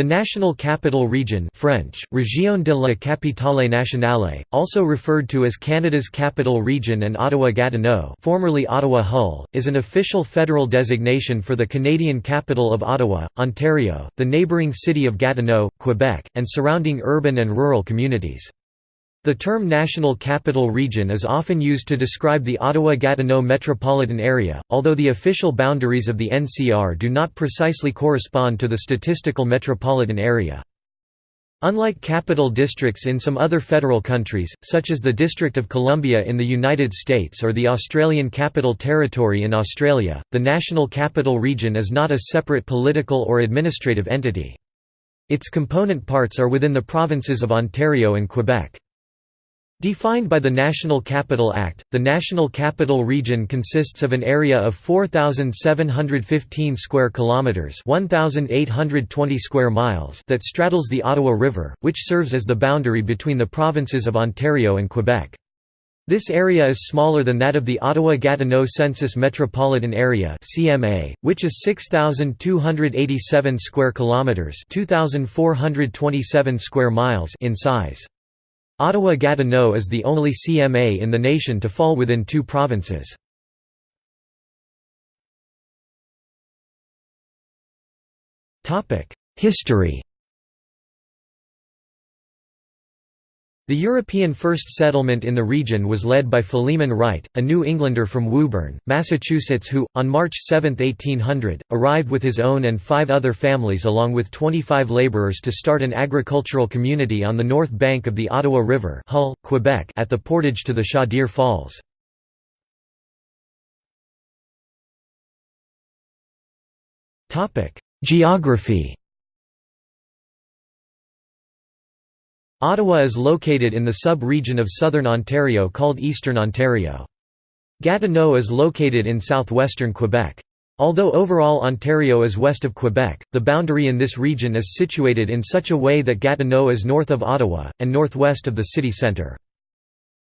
The National Capital Region French, Région de la Capitale Nationale, also referred to as Canada's Capital Region and Ottawa-Gatineau formerly Ottawa-Hull, is an official federal designation for the Canadian capital of Ottawa, Ontario, the neighbouring city of Gatineau, Quebec, and surrounding urban and rural communities. The term National Capital Region is often used to describe the Ottawa-Gatineau metropolitan area, although the official boundaries of the NCR do not precisely correspond to the statistical metropolitan area. Unlike capital districts in some other federal countries, such as the District of Columbia in the United States or the Australian Capital Territory in Australia, the National Capital Region is not a separate political or administrative entity. Its component parts are within the provinces of Ontario and Quebec. Defined by the National Capital Act, the National Capital Region consists of an area of 4715 square kilometers, 1820 square miles that straddles the Ottawa River, which serves as the boundary between the provinces of Ontario and Quebec. This area is smaller than that of the Ottawa-Gatineau Census Metropolitan Area (CMA), which is 6287 square kilometers, 2427 square miles in size. Ottawa-Gatineau is the only CMA in the nation to fall within two provinces. History The European first settlement in the region was led by Philemon Wright, a New Englander from Woburn, Massachusetts who, on March 7, 1800, arrived with his own and five other families along with 25 laborers to start an agricultural community on the north bank of the Ottawa River Hull, Quebec at the portage to the Chaudiere Falls. Geography Ottawa is located in the sub-region of southern Ontario called Eastern Ontario. Gatineau is located in southwestern Quebec. Although overall Ontario is west of Quebec, the boundary in this region is situated in such a way that Gatineau is north of Ottawa, and northwest of the city centre.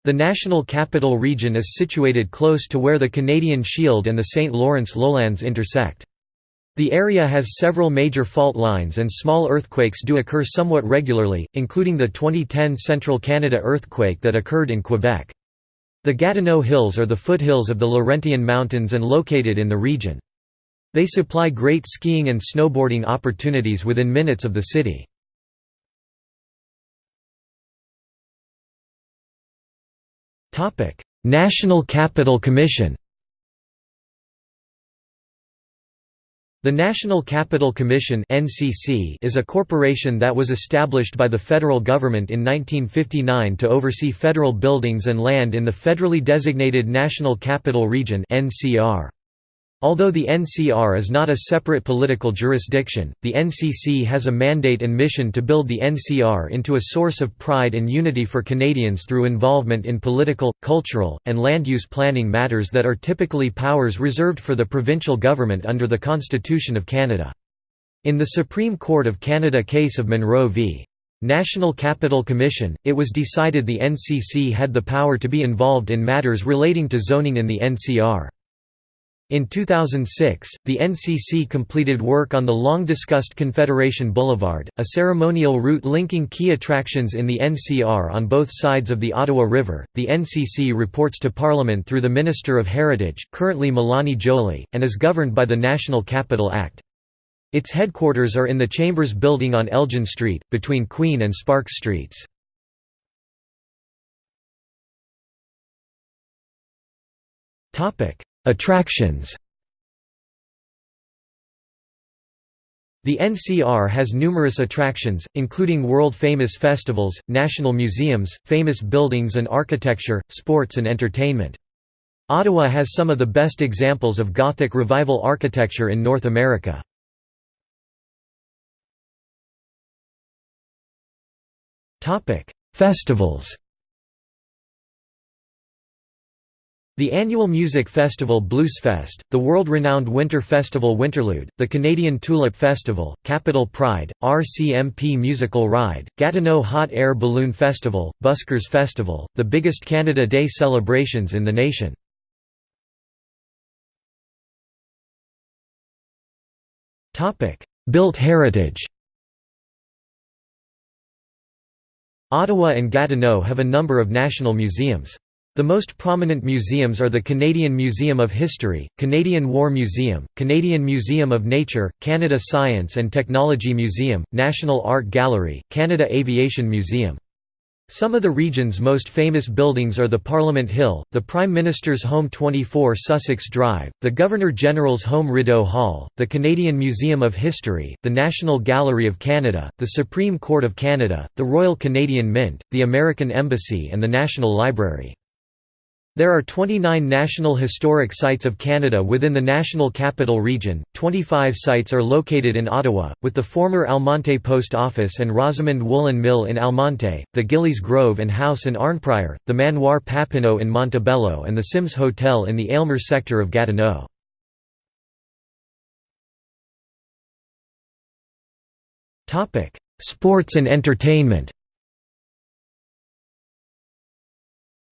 The National Capital Region is situated close to where the Canadian Shield and the St. Lawrence lowlands intersect. The area has several major fault lines and small earthquakes do occur somewhat regularly, including the 2010 Central Canada earthquake that occurred in Quebec. The Gatineau Hills are the foothills of the Laurentian Mountains and located in the region. They supply great skiing and snowboarding opportunities within minutes of the city. National Capital Commission The National Capital Commission is a corporation that was established by the federal government in 1959 to oversee federal buildings and land in the federally designated National Capital Region NCR. Although the NCR is not a separate political jurisdiction, the NCC has a mandate and mission to build the NCR into a source of pride and unity for Canadians through involvement in political, cultural, and land use planning matters that are typically powers reserved for the provincial government under the Constitution of Canada. In the Supreme Court of Canada case of Munro v. National Capital Commission, it was decided the NCC had the power to be involved in matters relating to zoning in the NCR. In 2006, the NCC completed work on the long-discussed Confederation Boulevard, a ceremonial route linking key attractions in the NCR on both sides of the Ottawa River. The NCC reports to Parliament through the Minister of Heritage, currently Mélanie Joly, and is governed by the National Capital Act. Its headquarters are in the Chambers Building on Elgin Street, between Queen and Sparks Streets. Topic: Attractions The NCR has numerous attractions, including world-famous festivals, national museums, famous buildings and architecture, sports and entertainment. Ottawa has some of the best examples of Gothic revival architecture in North America. Festivals The annual music festival Bluesfest, the world-renowned winter festival Winterlude, the Canadian Tulip Festival, Capital Pride, RCMP Musical Ride, Gatineau Hot Air Balloon Festival, Buskers Festival, the biggest Canada Day celebrations in the nation. Built heritage Ottawa and Gatineau have a number of national museums. The most prominent museums are the Canadian Museum of History, Canadian War Museum, Canadian Museum of Nature, Canada Science and Technology Museum, National Art Gallery, Canada Aviation Museum. Some of the region's most famous buildings are the Parliament Hill, the Prime Minister's home 24 Sussex Drive, the Governor-General's home Rideau Hall, the Canadian Museum of History, the National Gallery of Canada, the Supreme Court of Canada, the Royal Canadian Mint, the American Embassy and the National Library. There are 29 National Historic Sites of Canada within the National Capital Region, 25 sites are located in Ottawa, with the former Almonte Post Office and Rosamond Woolen Mill in Almonte, the Gillies Grove and House in Arnprior, the Manoir Papineau in Montebello and the Symmes Hotel in the Aylmer sector of Gatineau. Sports and entertainment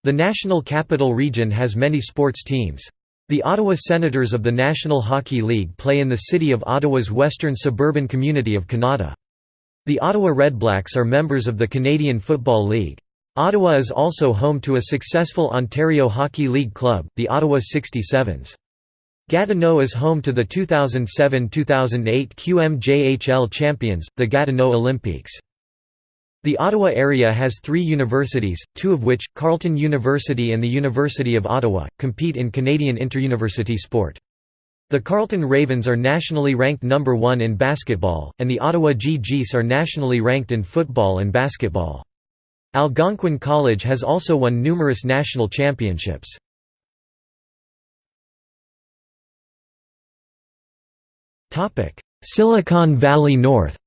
The National Capital Region has many sports teams. The Ottawa Senators of the National Hockey League play in the city of Ottawa's western suburban community of Kanata. The Ottawa Redblacks are members of the Canadian Football League. Ottawa is also home to a successful Ontario Hockey League club, the Ottawa 67s. Gatineau is home to the 2007–2008 QMJHL champions, the Gatineau Olympiques. The Ottawa area has three universities, two of which, Carleton University and the University of Ottawa, compete in Canadian interuniversity sport. The Carleton Ravens are nationally ranked number one in basketball, and the Ottawa Gee-Gees are nationally ranked in football and basketball. Algonquin College has also won numerous national championships. Silicon Valley North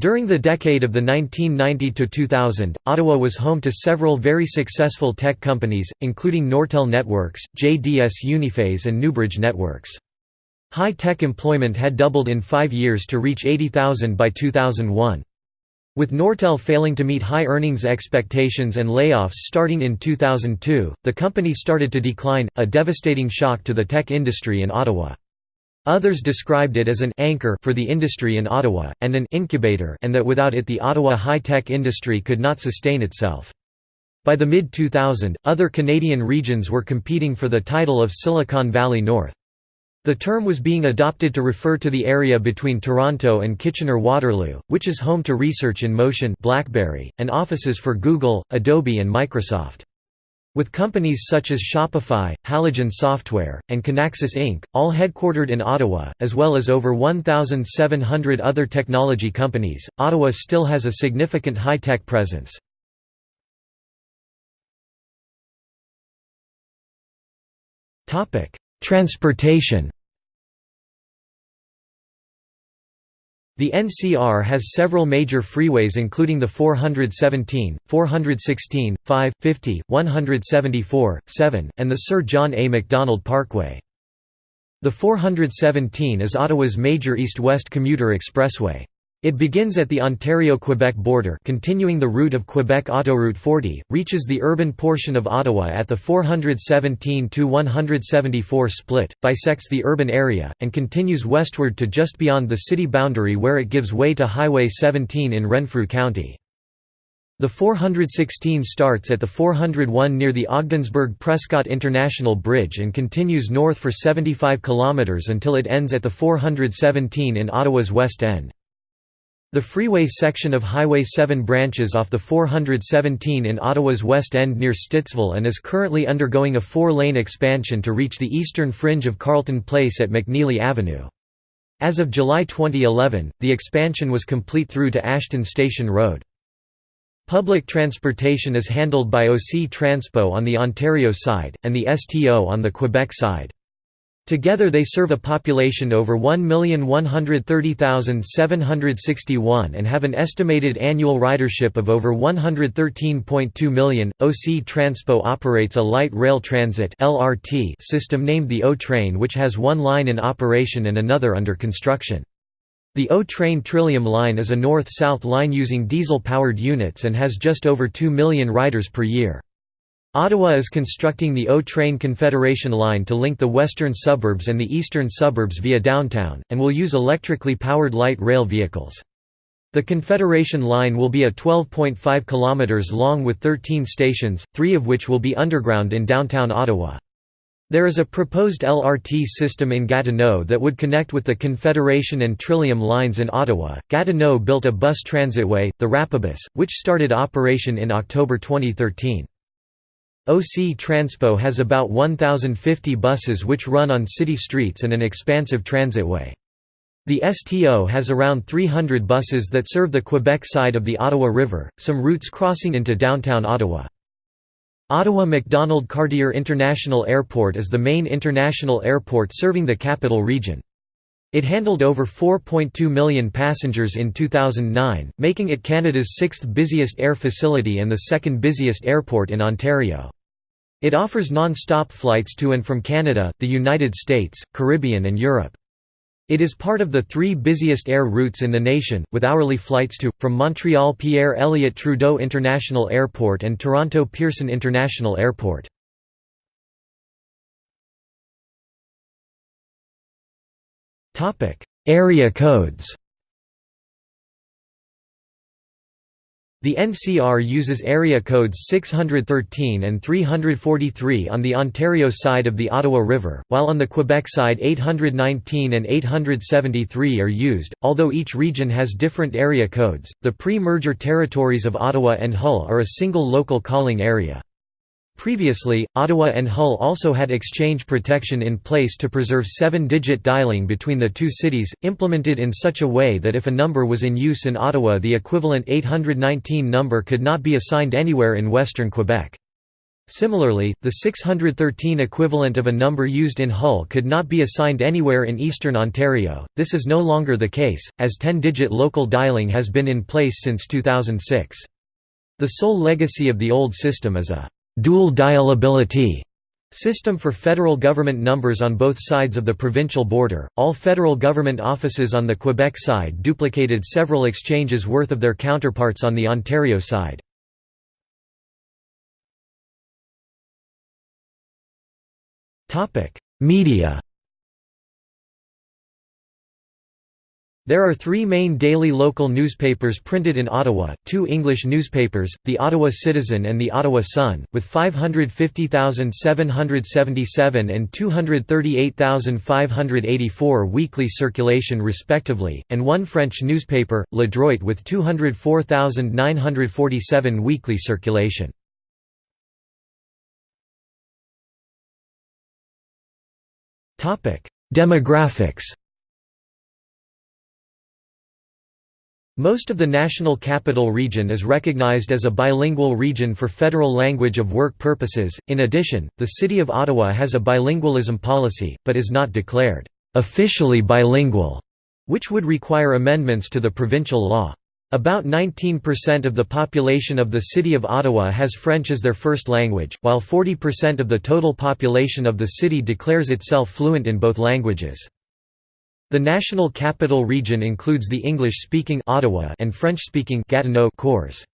During the decade of the 1990–2000, Ottawa was home to several very successful tech companies, including Nortel Networks, JDS Uniphase and Newbridge Networks. High-tech employment had doubled in five years to reach 80,000 by 2001. With Nortel failing to meet high earnings expectations and layoffs starting in 2002, the company started to decline, a devastating shock to the tech industry in Ottawa. Others described it as an anchor for the industry in Ottawa, and an incubator and that without it the Ottawa high-tech industry could not sustain itself. By the mid-2000, other Canadian regions were competing for the title of Silicon Valley North. The term was being adopted to refer to the area between Toronto and Kitchener-Waterloo, which is home to Research in Motion BlackBerry, and offices for Google, Adobe and Microsoft. With companies such as Shopify, Halogen Software, and Kinaxis Inc., all headquartered in Ottawa, as well as over 1,700 other technology companies, Ottawa still has a significant high-tech presence. Transportation The NCR has several major freeways including the 417, 416, 5, 50, 174, 7, and the Sir John A. Macdonald Parkway. The 417 is Ottawa's major east-west commuter expressway. It begins at the Ontario-Quebec border continuing the route of Quebec Autoroute 40, reaches the urban portion of Ottawa at the 417–174 split, bisects the urban area, and continues westward to just beyond the city boundary where it gives way to Highway 17 in Renfrew County. The 416 starts at the 401 near the Ogdensburg-Prescott International Bridge and continues north for 75 km until it ends at the 417 in Ottawa's West End. The freeway section of Highway 7 branches off the 417 in Ottawa's West End near Stittsville and is currently undergoing a four-lane expansion to reach the eastern fringe of Carleton Place at McNeely Avenue. As of July 2011, the expansion was complete through to Ashton Station Road. Public transportation is handled by OC Transpo on the Ontario side, and the STO on the Quebec side. Together they serve a population over 1,130,761 and have an estimated annual ridership of over 113.2 million. OC Transpo operates a light rail transit (LRT) system named the O-Train which has one line in operation and another under construction. The O-Train Trillium line is a north-south line using diesel-powered units and has just over 2 million riders per year. Ottawa is constructing the O-Train Confederation line to link the western suburbs and the eastern suburbs via downtown, and will use electrically powered light rail vehicles. The Confederation Line will be a 12.5 km long with 13 stations, three of which will be underground in downtown Ottawa. There is a proposed LRT system in Gatineau that would connect with the Confederation and Trillium lines in Ottawa. Gatineau built a bus transitway, the Rapibus, which started operation in October 2013. OC Transpo has about 1,050 buses which run on city streets and an expansive transitway. The STO has around 300 buses that serve the Quebec side of the Ottawa River, some routes crossing into downtown Ottawa. Ottawa Macdonald Cartier International Airport is the main international airport serving the capital region. It handled over 4.2 million passengers in 2009, making it Canada's sixth busiest air facility and the second busiest airport in Ontario. It offers non-stop flights to and from Canada, the United States, Caribbean and Europe. It is part of the three busiest air routes in the nation, with hourly flights to, from Montreal Pierre Elliott Trudeau International Airport and Toronto Pearson International Airport. Area codes The NCR uses area codes 613 and 343 on the Ontario side of the Ottawa River, while on the Quebec side 819 and 873 are used. Although each region has different area codes, the pre merger territories of Ottawa and Hull are a single local calling area. Previously, Ottawa and Hull also had exchange protection in place to preserve seven-digit dialing between the two cities, implemented in such a way that if a number was in use in Ottawa the equivalent 819 number could not be assigned anywhere in western Quebec. Similarly, the 613 equivalent of a number used in Hull could not be assigned anywhere in eastern Ontario. This is no longer the case, as 10-digit local dialing has been in place since 2006. The sole legacy of the old system is a dual dialability system for federal government numbers on both sides of the provincial border. All federal government offices on the Quebec side duplicated several exchanges worth of their counterparts on the Ontario side. Topic: Media There are three main daily local newspapers printed in Ottawa, two English newspapers, the Ottawa Citizen and the Ottawa Sun, with 550,777 and 238,584 weekly circulation respectively, and one French newspaper, Le Droit with 204,947 weekly circulation. Demographics Most of the National Capital Region is recognized as a bilingual region for federal language of work purposes. In addition, the City of Ottawa has a bilingualism policy, but is not declared officially bilingual, which would require amendments to the provincial law. About 19% of the population of the City of Ottawa has French as their first language, while 40% of the total population of the city declares itself fluent in both languages. The National Capital Region includes the English-speaking Ottawa and French-speaking Gatineau cores.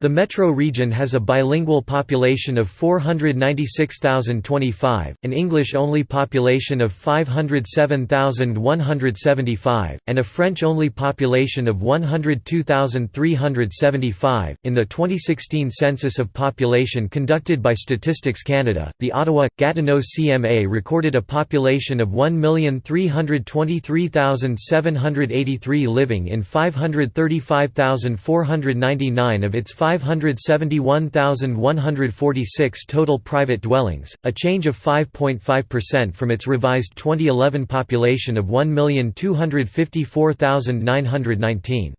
The metro region has a bilingual population of 496,025, an English-only population of 507,175, and a French-only population of 102,375. In the 2016 census of population conducted by Statistics Canada, the Ottawa Gatineau CMA recorded a population of 1,323,783 living in 535,499 of its 571,146 total private dwellings, a change of 5.5% from its revised 2011 population of 1,254,919.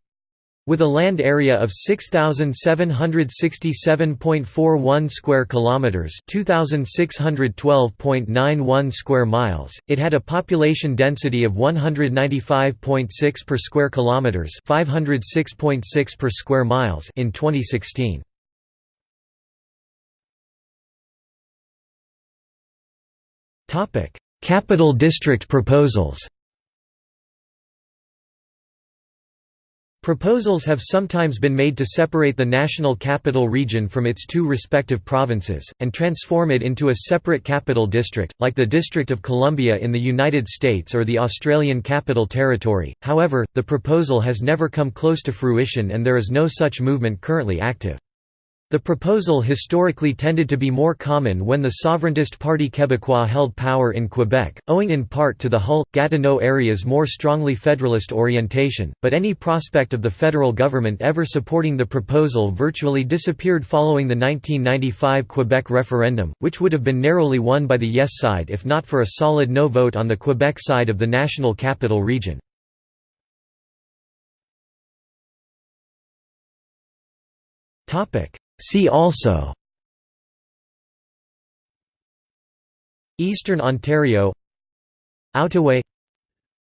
With a land area of 6767.41 square kilometers, 2612.91 square miles, it had a population density of 195.6 per square kilometers, 506.6 per square miles in 2016. Topic: Capital District proposals. Proposals have sometimes been made to separate the National Capital Region from its two respective provinces, and transform it into a separate capital district, like the District of Columbia in the United States or the Australian Capital Territory, however, the proposal has never come close to fruition and there is no such movement currently active. The proposal historically tended to be more common when the sovereigntist Parti Québécois held power in Quebec, owing in part to the Hull, Gatineau area's more strongly federalist orientation, but any prospect of the federal government ever supporting the proposal virtually disappeared following the 1995 Quebec referendum, which would have been narrowly won by the yes side if not for a solid no vote on the Quebec side of the National Capital Region. Topic See also Eastern Ontario Outaouais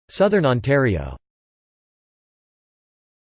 Southern Ontario